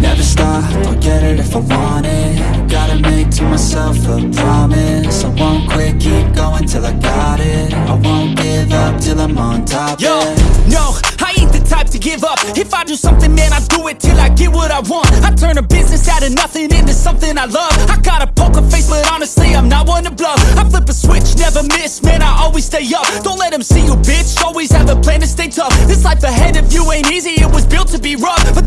Never stop, I'll get it if I want it. Gotta make to myself a promise. I won't quit, keep going till I got it. I won't give up till I'm on top Yo, yeah. no, I ain't the type to give up. If I do something, man, I do it till I get what I want. I turn a business out of nothing into something I love. I got a poker face, but honestly, I'm not one to bluff. I flip a switch, never miss, man, I always stay up. Don't let them see you, bitch, always have a plan to stay tough. This life ahead of you ain't easy, it was built to be rough. But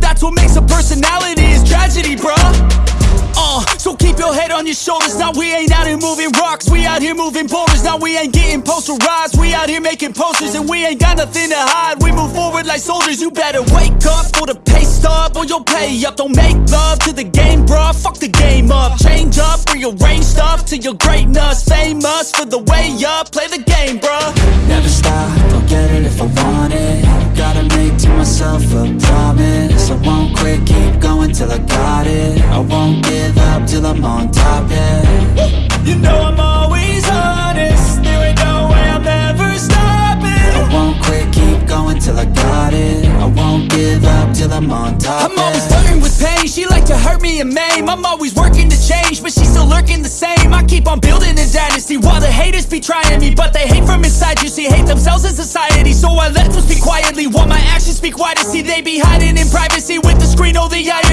personality, is tragedy, bruh. Uh, so keep your head on your shoulders. Now we ain't out here moving rocks. We out here moving boulders. Now we ain't getting posterized We out here making posters And we ain't got nothing to hide. We move forward like soldiers. You better wake up for the pay stub Or you'll pay up. Don't make love to the game, bruh. Fuck the game up. Change up, rearrange stuff To your greatness Famous for the way up. Play I'm on top, I'm always flirting with pain She like to hurt me and maim. I'm always working to change But she's still lurking the same. I keep on building a dynasty While the haters be trying me But they hate from inside. You see, hate themselves in society So I let them speak quietly While my actions speak wider. See, they be hiding in privacy With the screen, oh the irony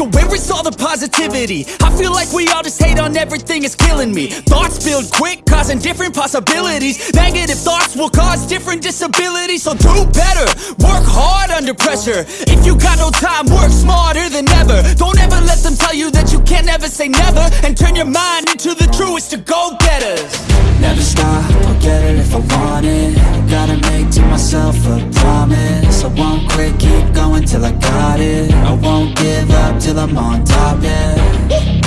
so where is all the positivity? I feel like we all just hate on everything, it's killing me. Thoughts build quick, causing different possibilities. Negative thoughts will cause different disabilities. So do better, work hard under pressure. If you got no time, work smarter than ever. Don't ever let them tell you that you can't ever say never. And turn your mind into the truest of go-getters Never stop, I'll get it if I want it. Gotta make to myself a promise. I won't quit, keep going till I got it. I won't give up till I'm on top, yeah